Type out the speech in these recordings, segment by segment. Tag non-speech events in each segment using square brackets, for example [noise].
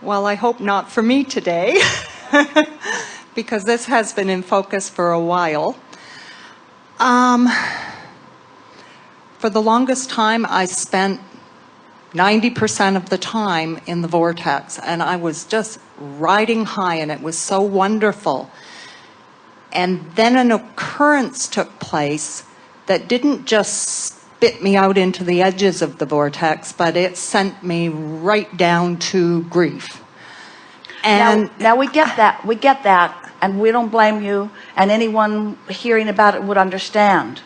Well, I hope not for me today, [laughs] because this has been in focus for a while. Um, for the longest time, I spent 90% of the time in the vortex, and I was just riding high, and it was so wonderful. And then an occurrence took place that didn't just spit me out into the edges of the vortex, but it sent me right down to grief. And now, now we get that, we get that, and we don't blame you, and anyone hearing about it would understand.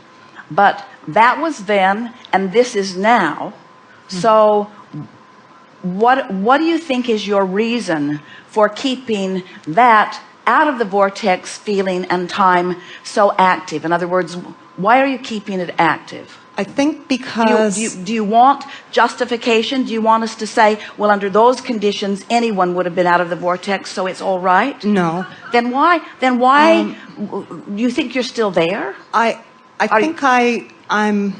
But that was then, and this is now. Hmm. So what, what do you think is your reason for keeping that out of the vortex feeling and time so active? In other words, why are you keeping it active? I think Do you, because do, you, do you want justification? Do you want us to say, well, under those conditions, anyone would have been out of the vortex, so it's all right? no, Then why, then why, um, w- you think you're still there? I I Are you- think I I'm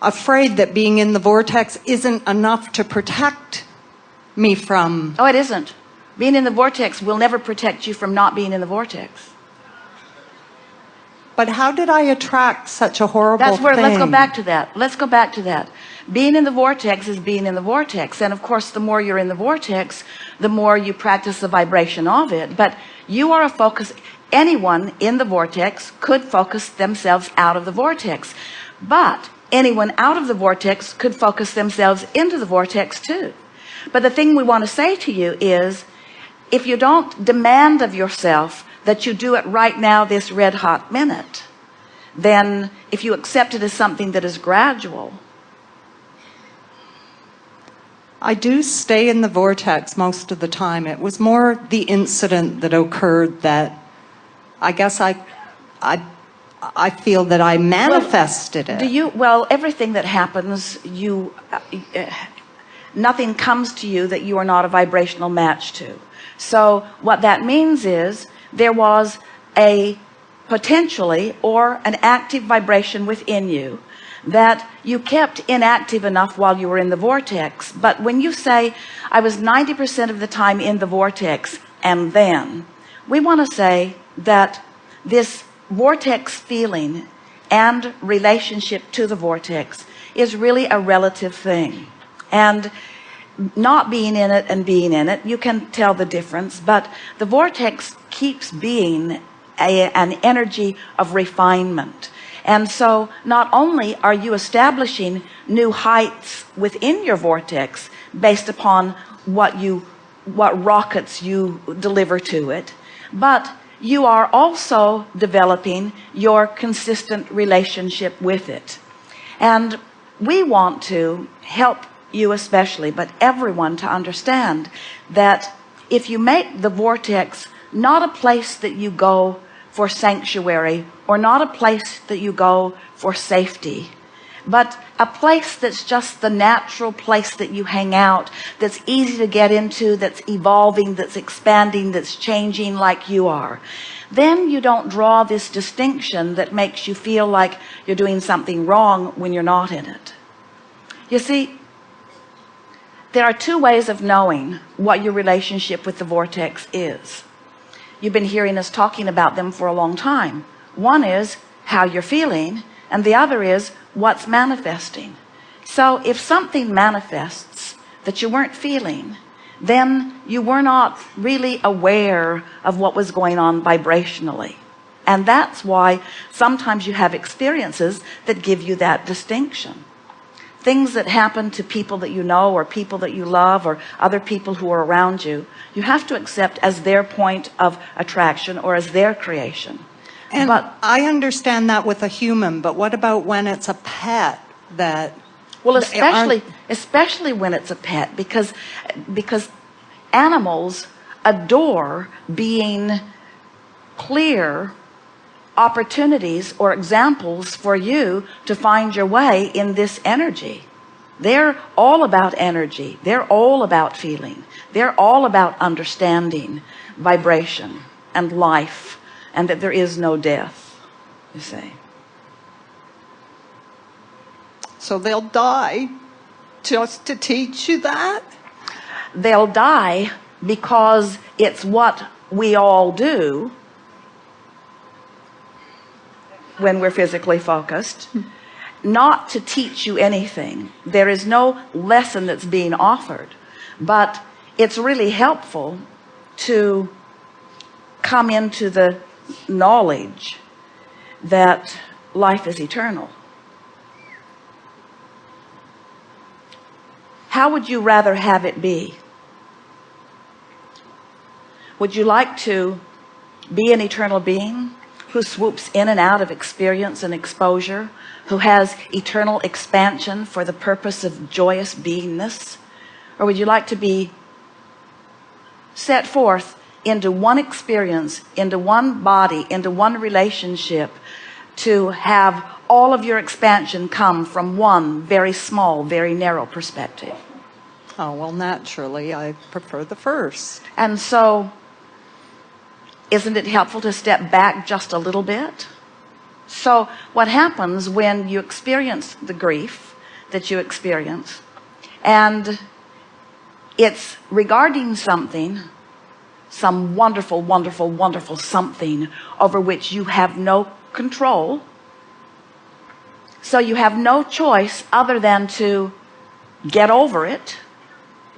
afraid that being in the vortex isn't enough to protect me from Oh, it isn't. Being in the vortex will never protect you from not being in the vortex. But how did I attract such a horrible That's where, thing? let's go back to that. Let's go back to that. Being in the vortex is being in the vortex. And of course, the more you're in the vortex, the more you practice the vibration of it. But you are a focus, anyone in the vortex could focus themselves out of the vortex. But anyone out of the vortex could focus themselves into the vortex too. But the thing we want to say to you is, if you don't demand of yourself that you do it right now, this red hot minute, then if you accept it as something that is gradual, I do stay in the vortex most of the time. It was more the incident that occurred that I guess I I I feel that I manifested do it. Do you, well, everything that happens, you, uh, nothing comes to you that you are not a vibrational match to. So what that means is there was a potentially or an active vibration within you that you kept inactive enough while you were in the vortex. But when you say, I was 90% of the time in the vortex and then, we want to say that this vortex feeling and relationship to the vortex is really a relative thing. And not being in it and being in it, you can tell the difference, but the vortex keeps being a, an energy of refinement. And so not only are you establishing new heights within your vortex based upon what you, what rockets you deliver to it, but you are also developing your consistent relationship with it. And we want to help you especially, but everyone to understand that if you make the vortex not a place that you go for sanctuary or not a place that you go for safety, but a place that's just the natural place that you hang out, that's easy to get into, that's evolving, that's expanding, that's changing like you are, then you don't draw this distinction that makes you feel like you're doing something wrong when you're not in it. You see, there are two ways of knowing what your relationship with the vortex is. You've been hearing us talking about them for a long time. One is how you're feeling, and the other is what's manifesting. So if something manifests that you weren't feeling, then you were not really aware of what was going on vibrationally. And that's why sometimes you have experiences that give you that distinction things that happen to people that you know or people that you love or other people who are around you you have to accept as their point of attraction or as their creation. And but I understand that with a human, but what about when it's a pet that well especially especially when it's a pet because because animals adore being clear opportunities or examples for you to find your way in this energy. They're all about energy. They're all about feeling. They're all about understanding vibration and life and that there is no death you see. So they'll die just to teach you that? they'll die because it's what we all do when we're physically focused. Not to teach you anything. There is no lesson that's being offered but it's really helpful to come into the knowledge that life is eternal. How would you rather have it be? Would you like to be an eternal being who swoops in and out of experience and exposure who has eternal expansion for the purpose of joyous beingness or would you like to be set forth into one experience into one body into one relationship to have all of your expansion come from one very small very narrow perspective Oh, well, naturally, I prefer the first. and so isn't it helpful to step back just a little bit? So what happens when you experience the grief that you experience? And it's regarding something some wonderful wonderful wonderful something over which you have no control. So you have no choice other than to get over it.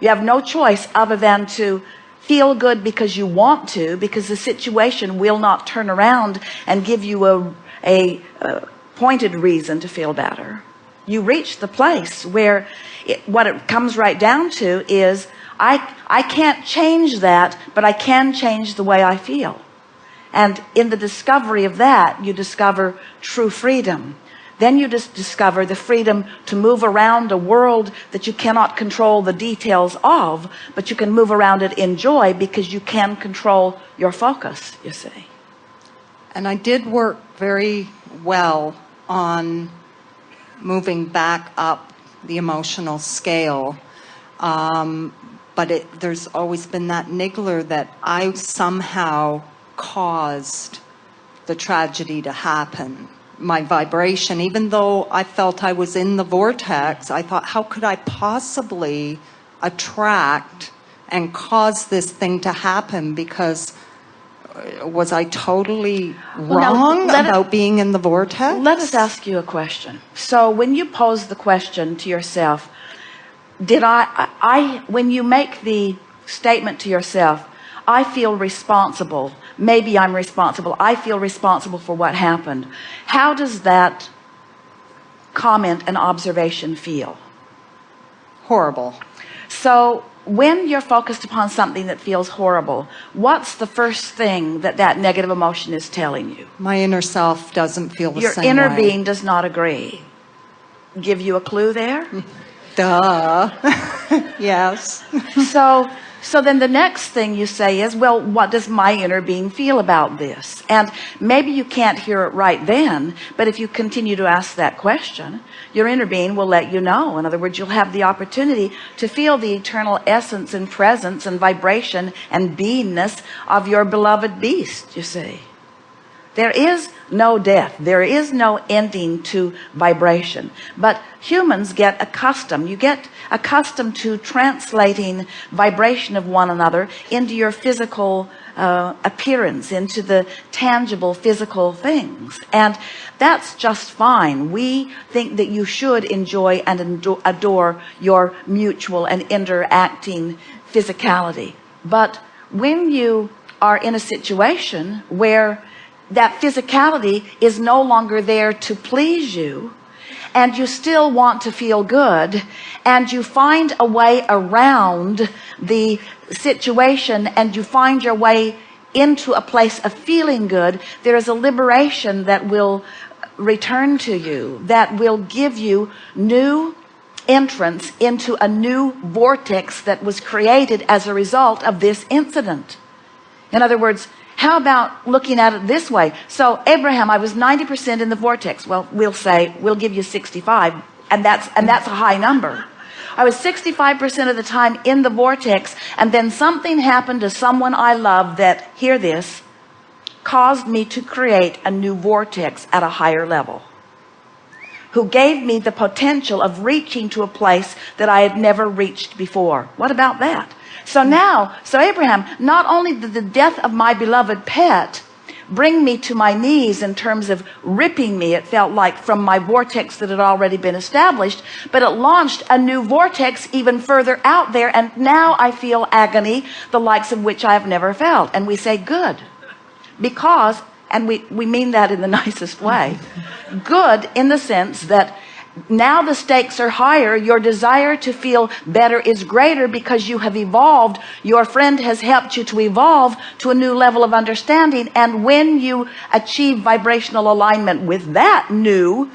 You have no choice other than to feel good because you want to because the situation will not turn around and give you a, a, a pointed reason to feel better. You reach the place where it, what it comes right down to is I I can't change that but I can change the way I feel. And in the discovery of that you discover true freedom then you just discover the freedom to move around a world that you cannot control the details of but you can move around it in joy because you can control your focus you see And I did work very well on moving back up the emotional scale. Um, but it, there's always been that niggler that I somehow caused the tragedy to happen. My vibration, even though I felt I was in the vortex, I thought, how could I possibly attract and cause this thing to happen? Because uh, was I totally Well, now, wrong it- about being in the vortex? let us ask you a question so when you pose the question to yourself did I, I I- when you make the statement to yourself I feel responsible maybe I'm responsible I feel responsible for what happened how does that comment and observation feel Horrible. so when you're focused upon something that feels horrible what's the first thing that that negative emotion is telling you My inner self doesn't feel the same. your same inner way. being does not agree give you a clue there [laughs] Duh. [laughs] yes. so so then the next thing you say is well what does my inner being feel about this? And maybe you can't hear it right then but if you continue to ask that question your inner being will let you know. In other words you'll have the opportunity to feel the eternal essence and presence and vibration and beingness of your beloved beast you see there is no death. There is no ending to vibration. But humans get accustomed. You get accustomed to translating vibration of one another into your physical uh, appearance into the tangible physical things. And that's just fine. We think that you should enjoy and adore your mutual and interacting physicality. But when you are in a situation where that physicality is no longer there to please you and you still want to feel good and you find a way around the situation and you find your way into a place of feeling good there is a liberation that will return to you that will give you new entrance into a new vortex that was created as a result of this incident. In other words how about looking at it this way? So Abraham I was 90% in the vortex. Well we'll say we'll give you 65 and that's and that's a high number. I was 65% of the time in the vortex and then something happened to someone I love that hear this caused me to create a new vortex at a higher level who gave me the potential of reaching to a place that I had never reached before. What about that so now so Abraham not only did the death of my beloved pet bring me to my knees in terms of ripping me it felt like from my vortex that had already been established but it launched a new vortex even further out there and now I feel agony the likes of which I have never felt. And we say good because and we we mean that in the [laughs] nicest way good in the sense that now the stakes are higher. Your desire to feel better is greater because you have evolved. Your friend has helped you to evolve to a new level of understanding. And when you achieve vibrational alignment with that new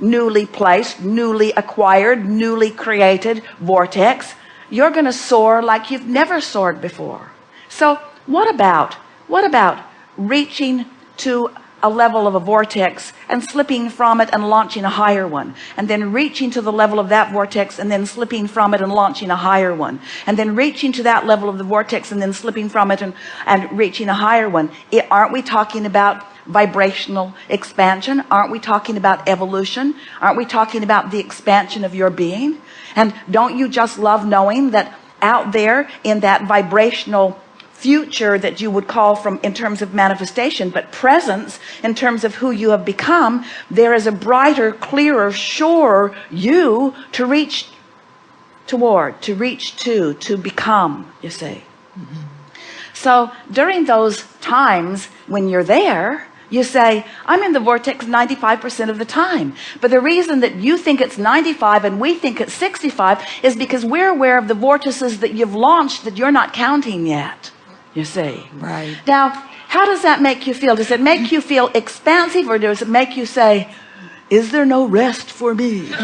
newly placed newly acquired newly created vortex you're gonna soar like you've never soared before. So what about what about reaching to a level of a vortex and slipping from it and launching a higher one. And then reaching to the level of that vortex and then slipping from it and launching a higher one. And then reaching to that level of the vortex and then slipping from it and, and reaching a higher one. It, aren't we talking about vibrational expansion? Aren't we talking about evolution? Aren't we talking about the expansion of your being? And don't you just love knowing that out there in that vibrational future that you would call from in terms of manifestation but presence in terms of who you have become there is a brighter clearer surer you to reach toward to reach to to become you see mm -hmm. so during those times when you're there you say I'm in the vortex 95% of the time but the reason that you think it's 95 and we think it's 65 is because we're aware of the vortices that you've launched that you're not counting yet you see? Right. Now how does that make you feel? Does it make you feel expansive or does it make you say is there no rest for me? [laughs]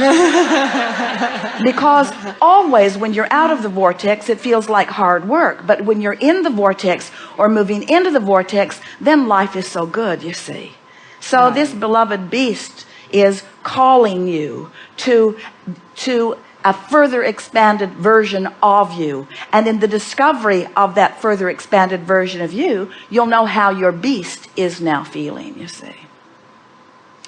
Because always when you're out of the vortex it feels like hard work. But when you're in the vortex or moving into the vortex then life is so good you see. So right. this beloved beast is calling you to to a further expanded version of you. And in the discovery of that further expanded version of you you'll know how your beast is now feeling you see.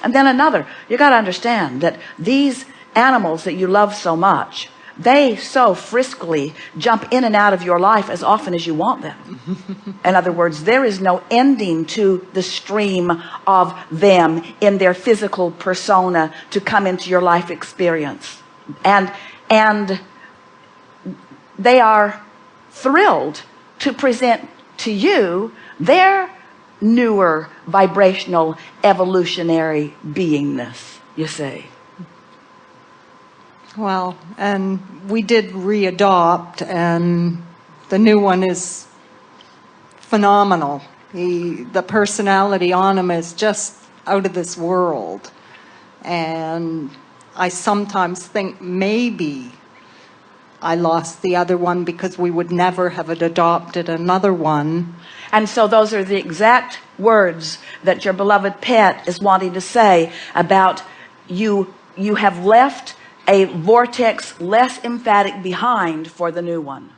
And then another you got to understand that these animals that you love so much they so friskily jump in and out of your life as often as you want them. [laughs] In other words there is no ending to the stream of them in their physical persona to come into your life experience and and they are thrilled to present to you their newer vibrational evolutionary beingness you see. Well and we did readopt and the new one is phenomenal. The the personality on him is just out of this world. And I sometimes think maybe I lost the other one because we would never have adopted another one. And so those are the exact words that your beloved pet is wanting to say about you. You have left a vortex less emphatic behind for the new one.